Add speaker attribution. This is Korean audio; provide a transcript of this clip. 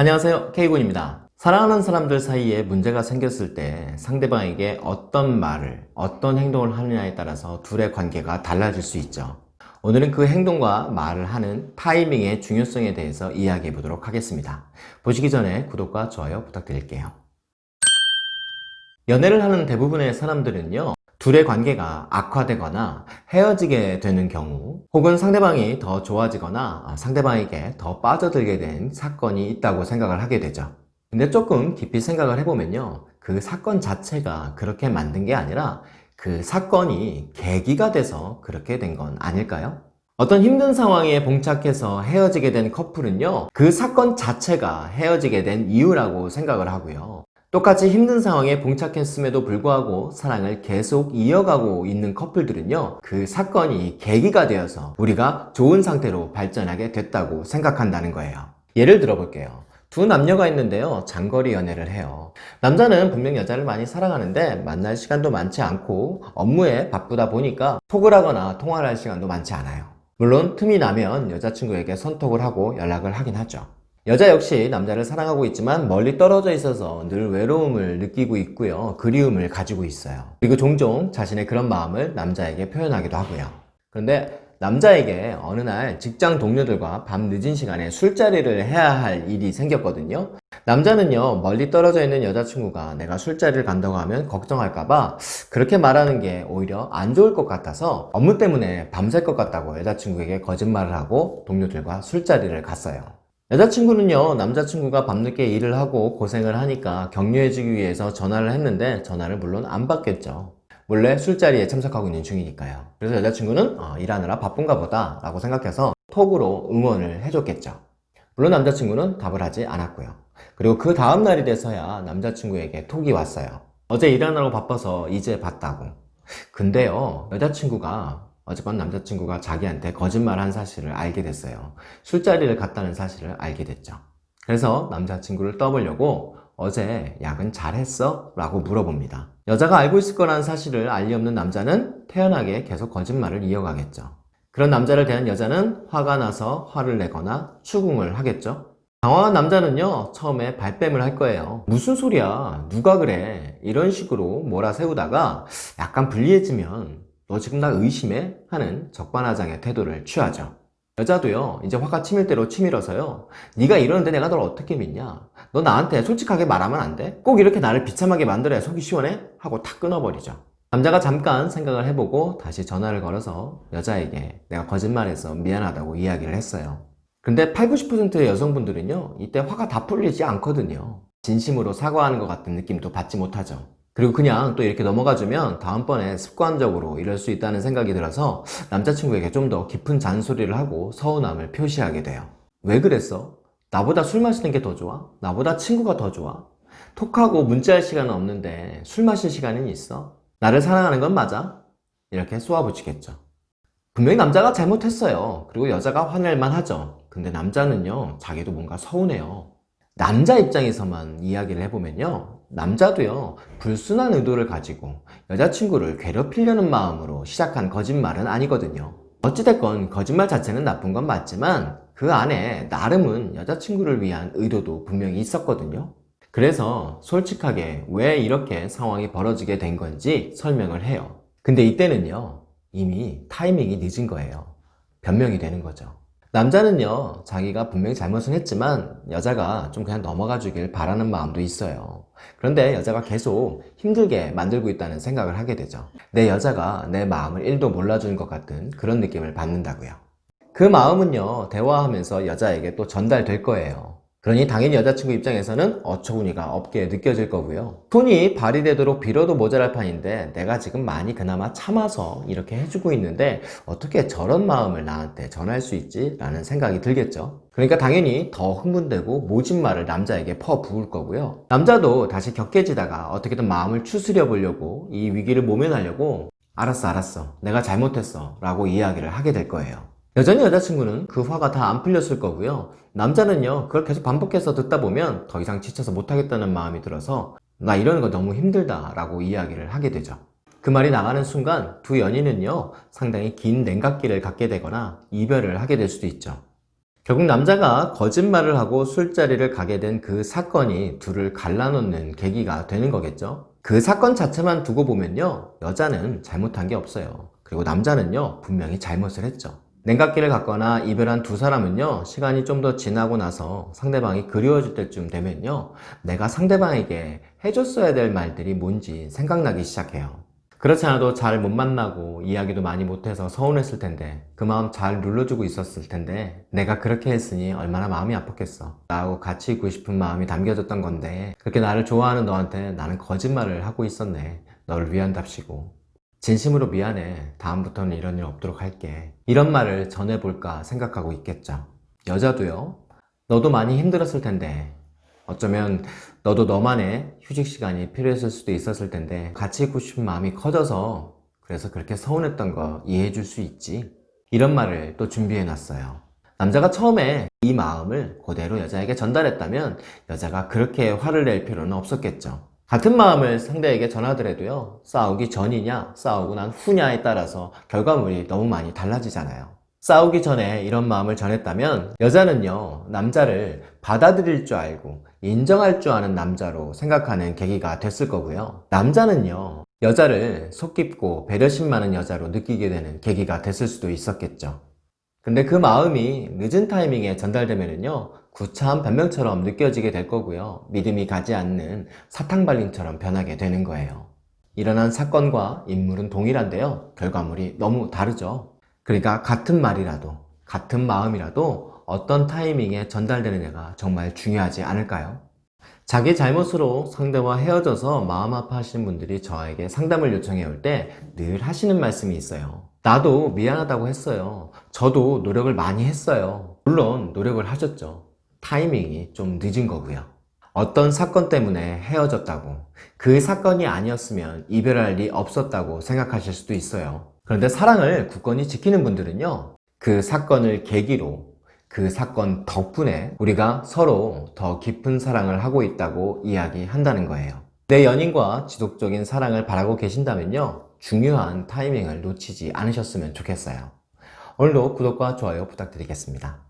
Speaker 1: 안녕하세요. K군입니다. 사랑하는 사람들 사이에 문제가 생겼을 때 상대방에게 어떤 말을 어떤 행동을 하느냐에 따라서 둘의 관계가 달라질 수 있죠. 오늘은 그 행동과 말을 하는 타이밍의 중요성에 대해서 이야기해 보도록 하겠습니다. 보시기 전에 구독과 좋아요 부탁드릴게요. 연애를 하는 대부분의 사람들은요 둘의 관계가 악화되거나 헤어지게 되는 경우 혹은 상대방이 더 좋아지거나 아, 상대방에게 더 빠져들게 된 사건이 있다고 생각을 하게 되죠 근데 조금 깊이 생각을 해보면요 그 사건 자체가 그렇게 만든 게 아니라 그 사건이 계기가 돼서 그렇게 된 건 아닐까요? 어떤 힘든 상황에 봉착해서 헤어지게 된 커플은요 그 사건 자체가 헤어지게 된 이유라고 생각을 하고요 똑같이 힘든 상황에 봉착했음에도 불구하고 사랑을 계속 이어가고 있는 커플들은요 그 사건이 계기가 되어서 우리가 좋은 상태로 발전하게 됐다고 생각한다는 거예요. 예를 들어 볼게요. 두 남녀가 있는데요 장거리 연애를 해요. 남자는 분명 여자를 많이 사랑하는데 만날 시간도 많지 않고 업무에 바쁘다 보니까 톡을 하거나 통화를 할 시간도 많지 않아요. 물론 틈이 나면 여자친구에게 선톡을 하고 연락을 하긴 하죠 여자 역시 남자를 사랑하고 있지만 멀리 떨어져 있어서 늘 외로움을 느끼고 있고요. 그리움을 가지고 있어요. 그리고 종종 자신의 그런 마음을 남자에게 표현하기도 하고요. 그런데 남자에게 어느 날 직장 동료들과 밤 늦은 시간에 술자리를 해야 할 일이 생겼거든요. 남자는요 멀리 떨어져 있는 여자친구가 내가 술자리를 간다고 하면 걱정할까봐 그렇게 말하는 게 오히려 안 좋을 것 같아서 업무 때문에 밤샐 것 같다고 여자친구에게 거짓말을 하고 동료들과 술자리를 갔어요. 여자친구는요 남자친구가 밤늦게 일을 하고 고생을 하니까 격려해주기 위해서 전화를 했는데 전화를 물론 안 받겠죠. 원래 술자리에 참석하고 있는 중이니까요. 그래서 여자친구는 어, 일하느라 바쁜가 보다 라고 생각해서 톡으로 응원을 해줬겠죠. 물론 남자친구는 답을 하지 않았고요. 그리고 그 다음날이 돼서야 남자친구에게 톡이 왔어요. 어제 일하느라고 바빠서 이제 봤다고. 근데요 여자친구가 어젯밤 남자친구가 자기한테 거짓말한 사실을 알게 됐어요. 술자리를 갔다는 사실을 알게 됐죠. 그래서 남자친구를 떠보려고 어제 야근 잘했어? 라고 물어봅니다. 여자가 알고 있을 거라는 사실을 알리 없는 남자는 태연하게 계속 거짓말을 이어가겠죠. 그런 남자를 대한 여자는 화가 나서 화를 내거나 추궁을 하겠죠. 당황한 남자는요 처음에 발뺌을 할 거예요 무슨 소리야? 누가 그래? 이런 식으로 몰아세우다가 약간 불리해지면 너 지금 나 의심해? 하는 적반하장의 태도를 취하죠 여자도요 이제 화가 치밀 대로 치밀어서요 네가 이러는데 내가 널 어떻게 믿냐 너 나한테 솔직하게 말하면 안 돼? 꼭 이렇게 나를 비참하게 만들어야 속이 시원해? 하고 탁 끊어버리죠 남자가 잠깐 생각을 해보고 다시 전화를 걸어서 여자에게 내가 거짓말해서 미안하다고 이야기를 했어요 근데 8, 90%의 여성분들은요 이때 화가 다 풀리지 않거든요 진심으로 사과하는 것 같은 느낌도 받지 못하죠 그리고 그냥 또 이렇게 넘어가주면 다음번에 습관적으로 이럴 수 있다는 생각이 들어서 남자친구에게 좀 더 깊은 잔소리를 하고 서운함을 표시하게 돼요 왜 그랬어? 나보다 술 마시는 게 더 좋아? 나보다 친구가 더 좋아? 톡하고 문자할 시간은 없는데 술 마실 시간은 있어? 나를 사랑하는 건 맞아? 이렇게 쏘아붙이겠죠 분명히 남자가 잘못했어요 그리고 여자가 화낼만 하죠 근데 남자는요 자기도 뭔가 서운해요 남자 입장에서만 이야기를 해보면요. 남자도요 불순한 의도를 가지고 여자친구를 괴롭히려는 마음으로 시작한 거짓말은 아니거든요. 어찌됐건 거짓말 자체는 나쁜 건 맞지만 그 안에 나름은 여자친구를 위한 의도도 분명히 있었거든요. 그래서 솔직하게 왜 이렇게 상황이 벌어지게 된 건지 설명을 해요. 근데 이때는요 이미 타이밍이 늦은 거예요. 변명이 되는 거죠 남자는요 자기가 분명히 잘못은 했지만 여자가 좀 그냥 넘어가 주길 바라는 마음도 있어요. 그런데 여자가 계속 힘들게 만들고 있다는 생각을 하게 되죠. 내 여자가 내 마음을 1도 몰라주는 것 같은 그런 느낌을 받는다고요. 그 마음은요 대화하면서 여자에게 또 전달될 거예요 그러니 당연히 여자친구 입장에서는 어처구니가 없게 느껴질 거고요. 손이 발휘되도록 빌어도 모자랄 판인데 내가 지금 많이 그나마 참아서 이렇게 해주고 있는데 어떻게 저런 마음을 나한테 전할 수 있지? 라는 생각이 들겠죠? 그러니까 당연히 더 흥분되고 모진 말을 남자에게 퍼부을 거고요. 남자도 다시 격해지다가 어떻게든 마음을 추스려 보려고 이 위기를 모면하려고 알았어 알았어. 내가 잘못했어. 라고 이야기를 하게 될 거예요 여전히 여자친구는 그 화가 다 안 풀렸을 거고요 남자는요 그걸 계속 반복해서 듣다 보면 더 이상 지쳐서 못하겠다는 마음이 들어서 나 이러는 거 너무 힘들다 라고 이야기를 하게 되죠 그 말이 나가는 순간 두 연인은요 상당히 긴 냉각기를 갖게 되거나 이별을 하게 될 수도 있죠 결국 남자가 거짓말을 하고 술자리를 가게 된 그 사건이 둘을 갈라놓는 계기가 되는 거겠죠. 그 사건 자체만 두고 보면요. 여자는 잘못한 게 없어요. 그리고 남자는요. 분명히 잘못을 했죠. 냉각기를 갖거나 이별한 두 사람은요. 시간이 좀 더 지나고 나서 상대방이 그리워질 때쯤 되면요. 내가 상대방에게 해줬어야 될 말들이 뭔지 생각나기 시작해요. 그렇지 않아도 잘 못 만나고 이야기도 많이 못해서 서운했을 텐데 그 마음 잘 눌러주고 있었을 텐데 내가 그렇게 했으니 얼마나 마음이 아팠겠어 나하고 같이 있고 싶은 마음이 담겨졌던 건데 그렇게 나를 좋아하는 너한테 나는 거짓말을 하고 있었네 너를 위한답시고 진심으로 미안해. 다음부터는 이런 일 없도록 할게. 이런 말을 전해볼까 생각하고 있겠죠. 여자도요 너도 많이 힘들었을 텐데. 어쩌면 너도 너만의 휴식 시간이 필요했을 수도 있었을 텐데 같이 있고 싶은 마음이 커져서 그래서 그렇게 서운했던 거 이해해 줄 수 있지. 이런 말을 또 준비해 놨어요. 남자가 처음에 이 마음을 그대로 여자에게 전달했다면 여자가 그렇게 화를 낼 필요는 없었겠죠 같은 마음을 상대에게 전하더라도요 싸우기 전이냐 싸우고 난 후냐에 따라서 결과물이 너무 많이 달라지잖아요. 싸우기 전에 이런 마음을 전했다면 여자는요 남자를 받아들일 줄 알고 인정할 줄 아는 남자로 생각하는 계기가 됐을 거고요. 남자는요 여자를 속 깊고 배려심 많은 여자로 느끼게 되는 계기가 됐을 수도 있었겠죠. 근데 그 마음이 늦은 타이밍에 전달되면요 구차한 변명처럼 느껴지게 될 거고요. 믿음이 가지 않는 사탕발림처럼 변하게 되는 거예요. 일어난 사건과 인물은 동일한데요. 결과물이 너무 다르죠. 그러니까 같은 말이라도 같은 마음이라도 어떤 타이밍에 전달되느냐가 정말 중요하지 않을까요? 자기 잘못으로 상대와 헤어져서 마음 아파하시는 분들이 저에게 상담을 요청해 올 때 늘 하시는 말씀이 있어요. 나도 미안하다고 했어요. 저도 노력을 많이 했어요. 물론 노력을 하셨죠 타이밍이 좀 늦은 거고요. 어떤 사건 때문에 헤어졌다고 그 사건이 아니었으면 이별할 리 없었다고 생각하실 수도 있어요. 그런데 사랑을 굳건히 지키는 분들은요 그 사건을 계기로 그 사건 덕분에 우리가 서로 더 깊은 사랑을 하고 있다고 이야기한다는 거예요. 내 연인과 지속적인 사랑을 바라고 계신다면요 중요한 타이밍을 놓치지 않으셨으면 좋겠어요. 오늘도 구독과 좋아요 부탁드리겠습니다